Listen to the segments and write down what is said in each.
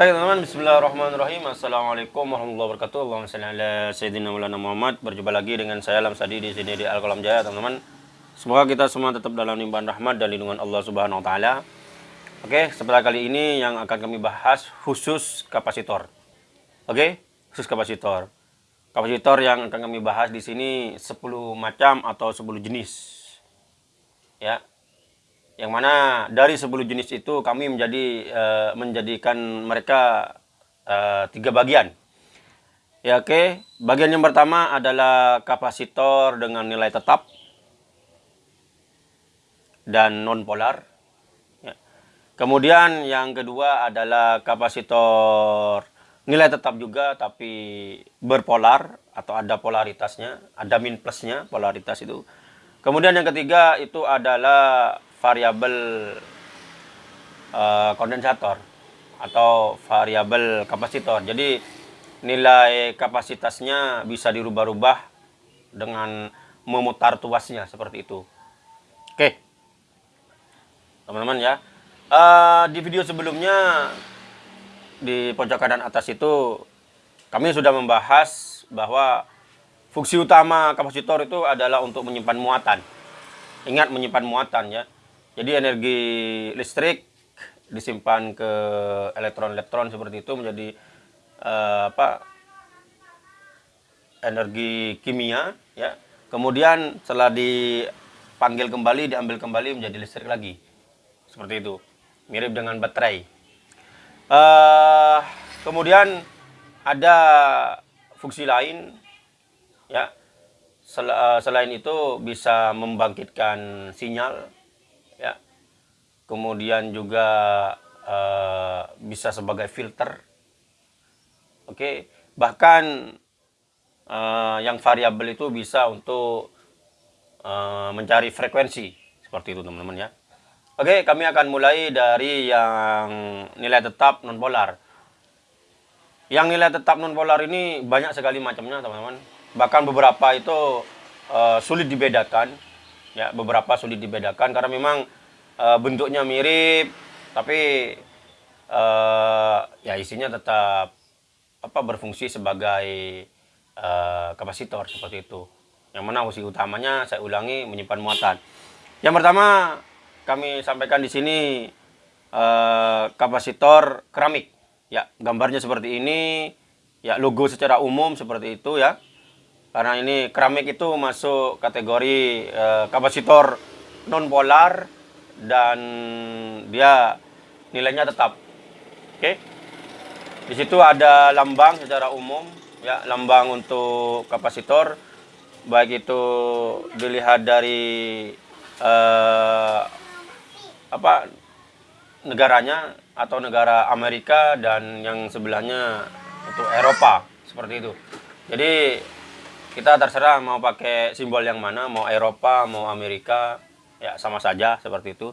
Baik teman-teman, bismillahirrahmanirrahim. Assalamualaikum warahmatullahi wabarakatuh. Allahumma salli ala Sayyidina Maulana Muhammad. Berjumpa lagi dengan saya Lam Sadi di sini di Al-Qalam Jaya teman-teman. Semoga kita semua tetap dalam limpahan rahmat dan lindungan Allah Subhanahu Wa Taala. Oke, setelah kali ini yang akan kami bahas khusus kapasitor. Oke, khusus kapasitor. Kapasitor yang akan kami bahas di sini 10 macam atau 10 jenis. Ya, yang mana dari 10 jenis itu kami menjadi uh, menjadikan mereka uh, tiga bagian. Ya oke, okay. bagian yang pertama adalah kapasitor dengan nilai tetap dan non polar. Ya. Kemudian yang kedua adalah kapasitor nilai tetap juga tapi berpolar atau ada polaritasnya, ada min plusnya polaritas itu. Kemudian yang ketiga itu adalah variabel uh, kondensator atau variabel kapasitor. Jadi nilai kapasitasnya bisa dirubah-rubah dengan memutar tuasnya seperti itu. Oke, teman-teman ya. Uh, di video sebelumnya di pojok kanan atas itu kami sudah membahas bahwa fungsi utama kapasitor itu adalah untuk menyimpan muatan. Ingat menyimpan muatan ya. Jadi energi listrik disimpan ke elektron-elektron seperti itu menjadi uh, apa energi kimia ya. Kemudian setelah dipanggil kembali diambil kembali menjadi listrik lagi. Seperti itu. Mirip dengan baterai. Uh, kemudian ada fungsi lain ya. Sel, uh, selain itu bisa membangkitkan sinyal kemudian juga uh, bisa sebagai filter. Oke, okay. bahkan uh, yang variabel itu bisa untuk uh, mencari frekuensi seperti itu teman-teman ya. Oke, okay, kami akan mulai dari yang nilai tetap non polar. Yang nilai tetap non polar ini banyak sekali macamnya teman-teman. Bahkan beberapa itu uh, sulit dibedakan. Ya, beberapa sulit dibedakan karena memang uh, bentuknya mirip tapi uh, ya isinya tetap apa berfungsi sebagai uh, kapasitor seperti itu. Yang mana fungsi utamanya saya ulangi menyimpan muatan. Yang pertama kami sampaikan di sini uh, kapasitor keramik. Ya gambarnya seperti ini ya logo secara umum seperti itu ya. Karena ini keramik itu masuk kategori uh, kapasitor non polar dan dia nilainya tetap. Oke. Okay? Di situ ada lambang secara umum ya, lambang untuk kapasitor baik itu dilihat dari uh, apa negaranya atau negara Amerika dan yang sebelahnya untuk Eropa seperti itu. Jadi kita terserah mau pakai simbol yang mana, mau Eropa, mau Amerika, ya sama saja seperti itu.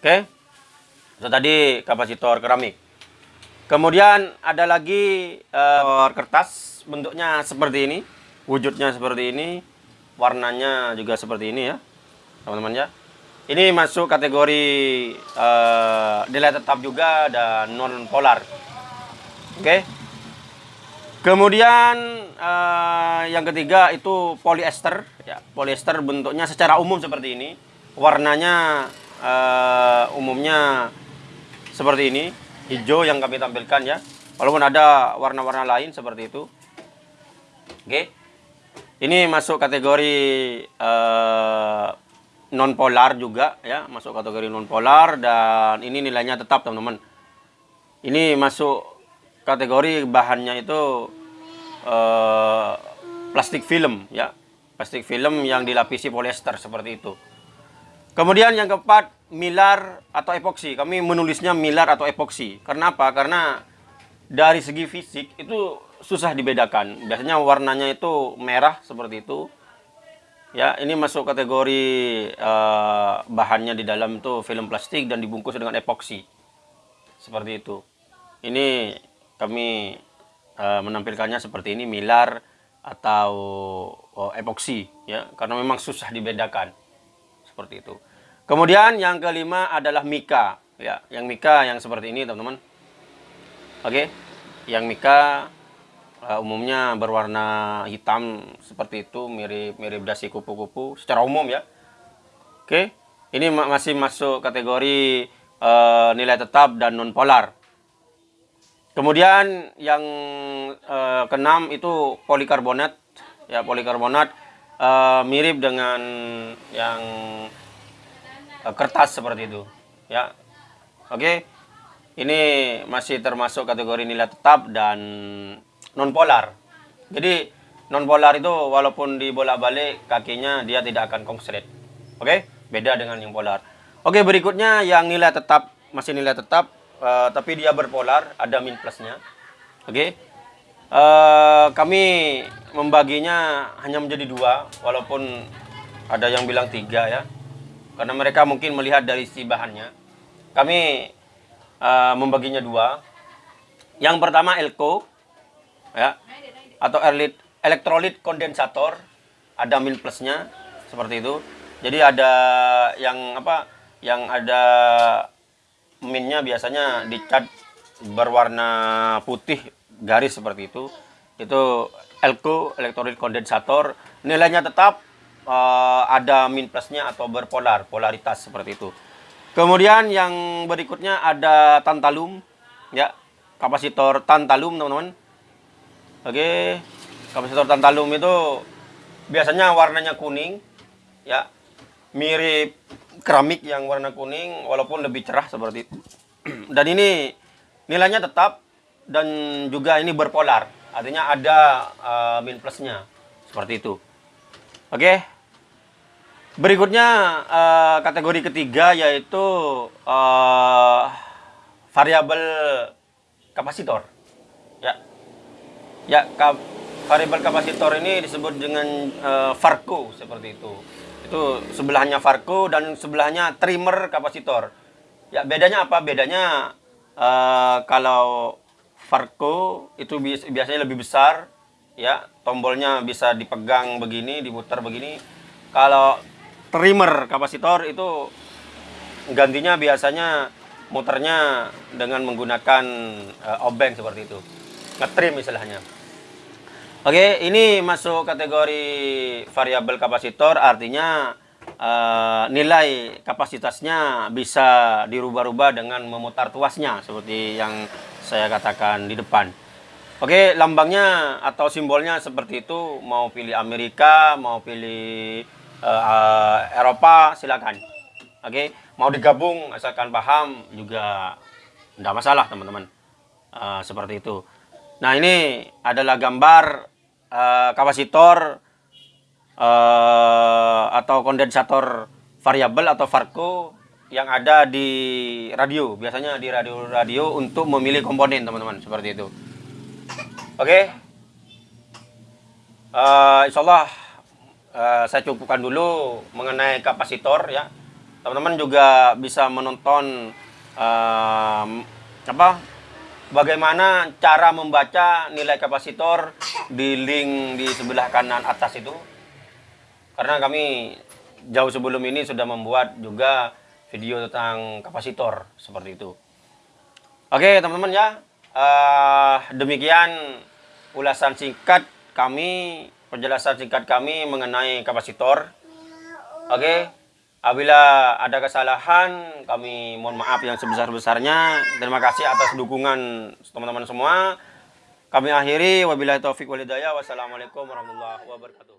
Oke. Itu tadi kapasitor keramik. Kemudian ada lagi uh, kertas bentuknya seperti ini wujudnya seperti ini warnanya juga seperti ini ya teman-teman ya. Ini masuk kategori uh, nilai tetap juga dan non polar oke Kemudian uh, yang ketiga itu polyester. Ya, polyester bentuknya secara umum seperti ini. Warnanya uh, umumnya seperti ini, hijau yang kami tampilkan ya. Walaupun ada warna-warna lain seperti itu. Oke. Ini masuk kategori uh, non polar juga ya, masuk kategori non polar dan ini nilainya tetap teman-teman. Ini masuk kategori bahannya itu uh, plastik film ya. Plastik film yang dilapisi polyester seperti itu. Kemudian yang keempat milar atau epoksi. Kami menulisnya milar atau epoksi. Karena apa? Karena dari segi fisik itu susah dibedakan. Biasanya warnanya itu merah seperti itu. Ya ini masuk kategori uh, bahannya di dalam itu film plastik dan dibungkus dengan epoksi. Seperti itu. Ini kami uh, menampilkannya seperti ini milar atau oh, epoksi ya karena memang susah dibedakan seperti itu kemudian yang kelima adalah mika ya yang mika yang seperti ini teman-teman Oke. Yang mika uh, umumnya berwarna hitam seperti itu, mirip-mirip dasi kupu-kupu secara umum ya. Oke. Ini masih masuk kategori uh, nilai tetap dan non polar. Kemudian yang uh, keenam itu polikarbonat. Ya, polikarbonat uh, mirip dengan yang uh, kertas seperti itu. Ya. Oke. Ini masih termasuk kategori nilai tetap dan non polar. Jadi non polar itu walaupun dibolak-balik kakinya dia tidak akan konslet. Oke? Beda dengan yang polar. Oke, berikutnya yang nilai tetap masih nilai tetap uh, tapi dia berpolar, ada min plusnya. Oke? Uh, kami membaginya hanya menjadi dua walaupun ada yang bilang tiga ya. Karena mereka mungkin melihat dari si bahannya. Kami uh, membaginya dua. Yang pertama elko ya atau elit elektrolit kondensator ada min plusnya seperti itu. Jadi ada yang apa? Yang ada minnya biasanya dicat berwarna putih garis seperti itu. Itu elko elektrolit kondensator nilainya tetap uh, ada min plusnya atau berpolar polaritas seperti itu. Kemudian yang berikutnya ada tantalum, ya kapasitor tantalum teman-teman. Oke, kapasitor tantalum itu biasanya warnanya kuning, ya mirip keramik yang warna kuning, walaupun lebih cerah seperti itu. Dan ini nilainya tetap dan juga ini berpolar, artinya ada uh, min plusnya seperti itu. Oke, Berikutnya uh, kategori ketiga yaitu uh, variabel kapasitor. Ya, ya kap, variabel kapasitor ini disebut dengan uh, Farco seperti itu. Itu sebelahnya Farco dan sebelahnya trimmer kapasitor. Ya bedanya apa? Bedanya uh, kalau Farco itu biasanya lebih besar, ya tombolnya bisa dipegang begini, diputar begini. Kalau trimmer kapasitor itu gantinya biasanya muternya dengan menggunakan uh, obeng seperti itu ngetrim istilahnya oke ini masuk kategori variabel kapasitor artinya uh, nilai kapasitasnya bisa dirubah-rubah dengan memutar tuasnya seperti yang saya katakan di depan oke lambangnya atau simbolnya seperti itu mau pilih Amerika mau pilih uh, Eropa silakan. Oke, mau digabung asalkan paham juga tidak masalah teman-teman. Uh, seperti itu. Nah ini adalah gambar uh, kapasitor uh, atau kondensator variabel atau Farco yang ada di radio. Biasanya di radio-radio untuk memilih komponen teman-teman seperti itu. Oke. Okay? Uh, insya Allah uh, saya cukupkan dulu mengenai kapasitor ya. Teman-teman juga bisa menonton uh, apa bagaimana cara membaca nilai kapasitor di link di sebelah kanan atas itu. Karena kami jauh sebelum ini sudah membuat juga video tentang kapasitor seperti itu. Oke teman-teman ya, uh, demikian ulasan singkat kami penjelasan singkat kami mengenai kapasitor. Oke. Apabila ada kesalahan, kami mohon maaf yang sebesar-besarnya. Terima kasih atas dukungan teman-teman semua. Kami akhiri, wabillahi taufik walidayah. Wassalamualaikum warahmatullahi wabarakatuh.